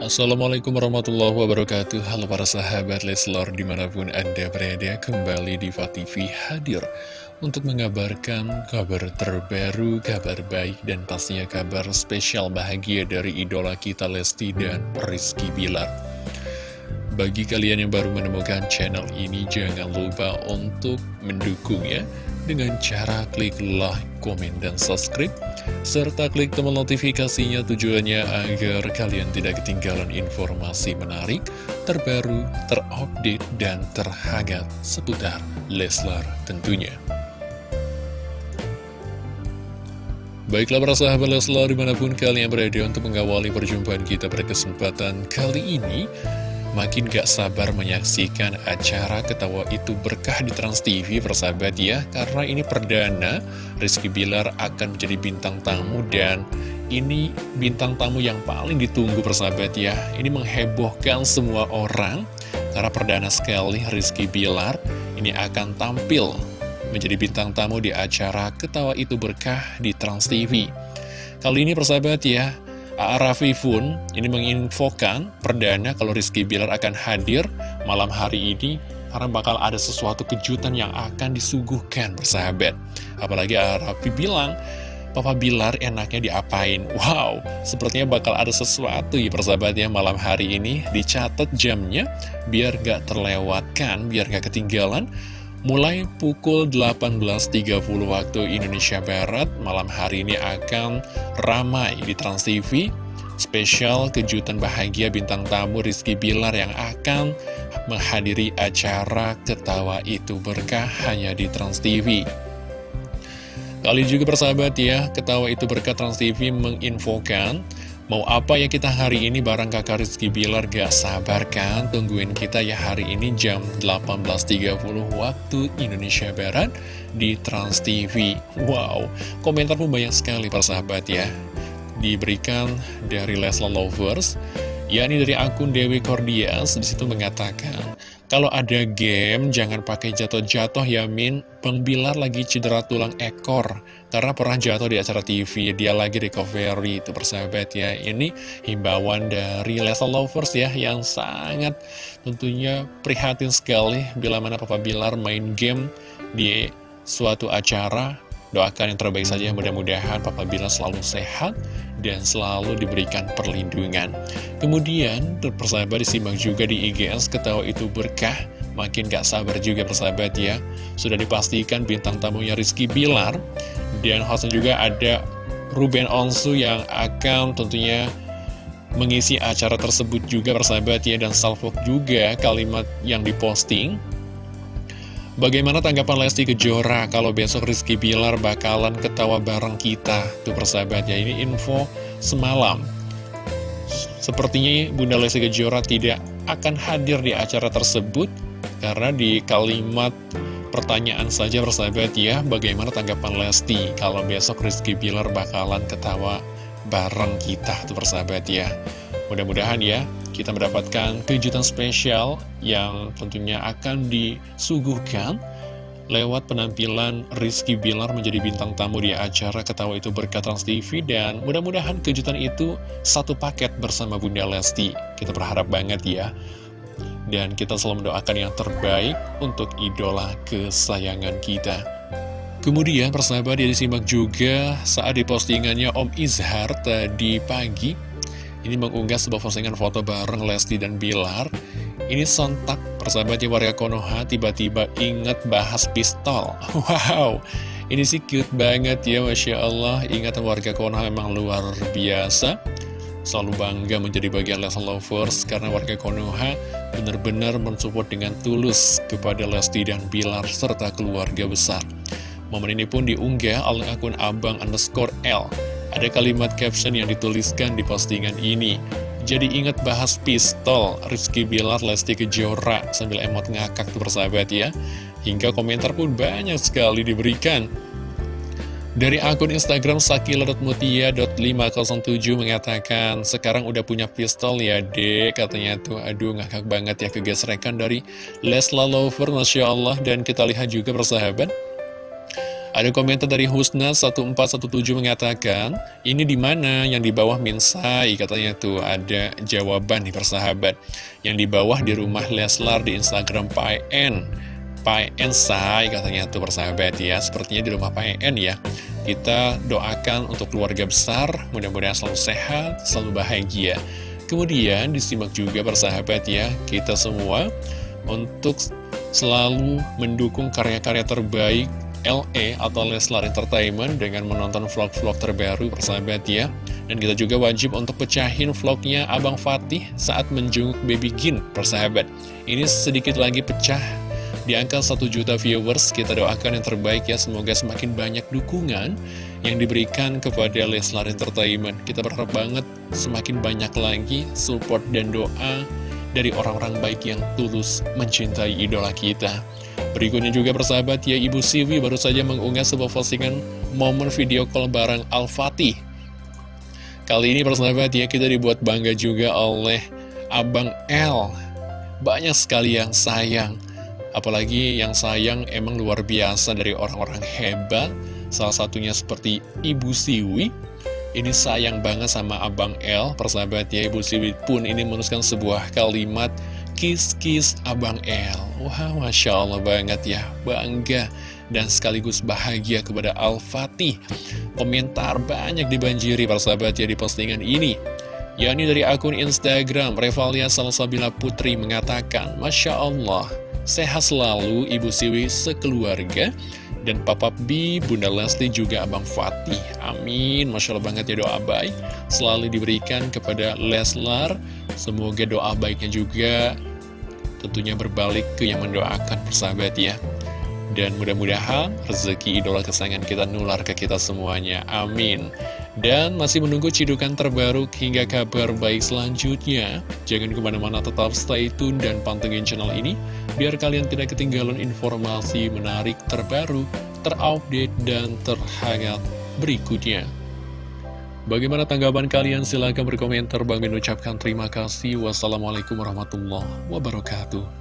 Assalamualaikum warahmatullahi wabarakatuh. Halo para sahabat Leslor di mana pun anda berada kembali di TV hadir Untuk mengabarkan kabar terbaru, kabar baik dan pastinya kabar spesial bahagia dari idola kita Lesti dan Rizky Bilar. Bagi kalian yang baru menemukan channel ini jangan lupa untuk mendukung ya dengan cara klik like, komen, dan subscribe, serta klik tombol notifikasinya tujuannya agar kalian tidak ketinggalan informasi menarik, terbaru, terupdate, dan terhangat seputar Leslar tentunya. Baiklah para sahabat Leslar di mana pun kalian berada untuk mengawali perjumpaan kita pada kesempatan kali ini Makin gak sabar menyaksikan acara ketawa itu berkah di Trans TV persahabat ya. Karena ini perdana Rizky Bilar akan menjadi bintang tamu dan ini bintang tamu yang paling ditunggu persahabat ya. Ini menghebohkan semua orang Karena perdana sekali Rizky Bilar ini akan tampil menjadi bintang tamu di acara ketawa itu berkah di Trans TV Kali ini persahabat ya Rafifun ini menginfokan perdana kalau Rizky Bilar akan hadir malam hari ini karena bakal ada sesuatu kejutan yang akan disuguhkan bersahabat. Apalagi Arafi bilang, Papa Bilar enaknya diapain? Wow, sepertinya bakal ada sesuatu ya persahabat ya malam hari ini. Dicatat jamnya biar gak terlewatkan, biar gak ketinggalan. Mulai pukul 18.30 waktu Indonesia Barat, malam hari ini akan ramai di Trans TV. Spesial kejutan bahagia bintang tamu Rizky Bilar yang akan menghadiri acara Ketawa Itu Berkah hanya di Trans TV. Kali juga persahabat ya, Ketawa Itu Berkah Trans TV menginfokan Mau apa ya kita hari ini bareng kakak Rizky Bilar? Gak sabar kan? Tungguin kita ya hari ini jam 18.30 waktu Indonesia Barat di Trans TV Wow, komentar pun banyak sekali persahabat ya. Diberikan dari Lesla Lovers yakni dari akun Dewi Cordias. Di situ mengatakan kalau ada game jangan pakai jatuh-jatuh ya Min. Pengbilar lagi cedera tulang ekor. Karena pernah jatuh di acara TV dia lagi recovery itu persahabat ya. Ini himbauan dari Lesa Lovers ya yang sangat tentunya prihatin sekali bila mana Papa Bilar main game di suatu acara. Doakan yang terbaik saja, mudah-mudahan Papa Bilar selalu sehat dan selalu diberikan perlindungan. Kemudian, persahabat disimak juga di IGS, ketawa itu berkah, makin gak sabar juga persahabat ya. Sudah dipastikan bintang tamunya Rizky Bilar, dan hostnya juga ada Ruben Onsu yang akan tentunya mengisi acara tersebut juga persahabat ya, dan salvok juga kalimat yang diposting. Bagaimana tanggapan Lesti Kejora kalau besok Rizky Bilar bakalan ketawa bareng kita? Tuh persahabat ya, ini info semalam. Sepertinya Bunda Lesti Kejora tidak akan hadir di acara tersebut karena di kalimat pertanyaan saja persahabat ya, bagaimana tanggapan Lesti kalau besok Rizky Bilar bakalan ketawa bareng kita tuh persahabat ya. Mudah-mudahan ya, kita mendapatkan kejutan spesial yang tentunya akan disuguhkan lewat penampilan Rizky Bilar menjadi bintang tamu di acara Ketawa Itu Berkat Trans TV dan mudah-mudahan kejutan itu satu paket bersama Bunda Lesti. Kita berharap banget ya. Dan kita selalu mendoakan yang terbaik untuk idola kesayangan kita. Kemudian persahabat dia disimak juga saat di postingannya Om Izhar tadi pagi ini mengunggah sebuah postingan foto bareng Lesti dan Bilar. Ini sontak persahabatnya warga Konoha tiba-tiba inget bahas pistol. Wow, ini sih cute banget ya Masya Allah. Ingatan warga Konoha memang luar biasa. Selalu bangga menjadi bagian Lesti Lovers karena warga Konoha benar-benar mensupport dengan tulus kepada Lesti dan Bilar serta keluarga besar. Momen ini pun diunggah oleh akun abang underscore L ada kalimat caption yang dituliskan di postingan ini. Jadi ingat bahas pistol, Rizky Bilar, Lesti Kejora, sambil emot ngakak tuh persahabat ya. Hingga komentar pun banyak sekali diberikan. Dari akun Instagram sakila.mutia.507 mengatakan, sekarang udah punya pistol ya dek, katanya tuh, aduh ngakak banget ya kegesrekan dari Lesla Lover, Masya Allah, dan kita lihat juga persahabat, Ada komentar dari Husna 1417 mengatakan, ini di mana yang di bawah Minsai katanya tuh ada jawaban nih persahabat. Yang di bawah di rumah Leslar di Instagram PN. PN Sai katanya tuh persahabat ya, sepertinya di rumah PN ya. Kita doakan untuk keluarga besar, mudah-mudahan selalu sehat, selalu bahagia. Kemudian disimak juga persahabat ya, kita semua untuk selalu mendukung karya-karya terbaik LE atau Leslar Entertainment dengan menonton vlog-vlog terbaru persahabat ya Dan kita juga wajib untuk pecahin vlognya Abang Fatih saat menjenguk Baby Gin persahabat. Ini sedikit lagi pecah di angka 1 juta viewers. Kita doakan yang terbaik ya. Semoga semakin banyak dukungan yang diberikan kepada Leslar Entertainment. Kita berharap banget semakin banyak lagi support dan doa dari orang-orang baik yang tulus mencintai idola kita Berikutnya juga persahabat ya Ibu Sivi baru saja mengunggah sebuah postingan momen video call bareng Al-Fatih. Kali ini persahabat ya kita dibuat bangga juga oleh Abang L Banyak sekali yang sayang. Apalagi yang sayang emang luar biasa dari orang-orang hebat. Salah satunya seperti Ibu Siwi. Ini sayang banget sama Abang L Persahabat ya Ibu Siwi pun ini menuliskan sebuah kalimat Kiss-kiss Abang L Wah, Masya Allah banget ya Bangga dan sekaligus bahagia kepada Al-Fatih Komentar banyak dibanjiri persahabat ya di postingan ini yakni dari akun Instagram Revalia Salsabila Putri mengatakan Masya Allah Sehat selalu Ibu Siwi sekeluarga dan Papa B, Bunda Lesti juga Abang Fatih. Amin. Masya Allah banget ya doa baik. Selalu diberikan kepada Leslar. Semoga doa baiknya juga tentunya berbalik ke yang mendoakan persahabat ya. Dan mudah-mudahan rezeki idola kesayangan kita nular ke kita semuanya. Amin. Dan masih menunggu cidukan terbaru hingga kabar baik selanjutnya. Jangan ke mana-mana tetap stay tune dan pantengin channel ini. Biar kalian tidak ketinggalan informasi menarik terbaru, terupdate, dan terhangat berikutnya. Bagaimana tanggapan kalian? Silahkan berkomentar. Bang Min ucapkan terima kasih. Wassalamualaikum warahmatullahi wabarakatuh.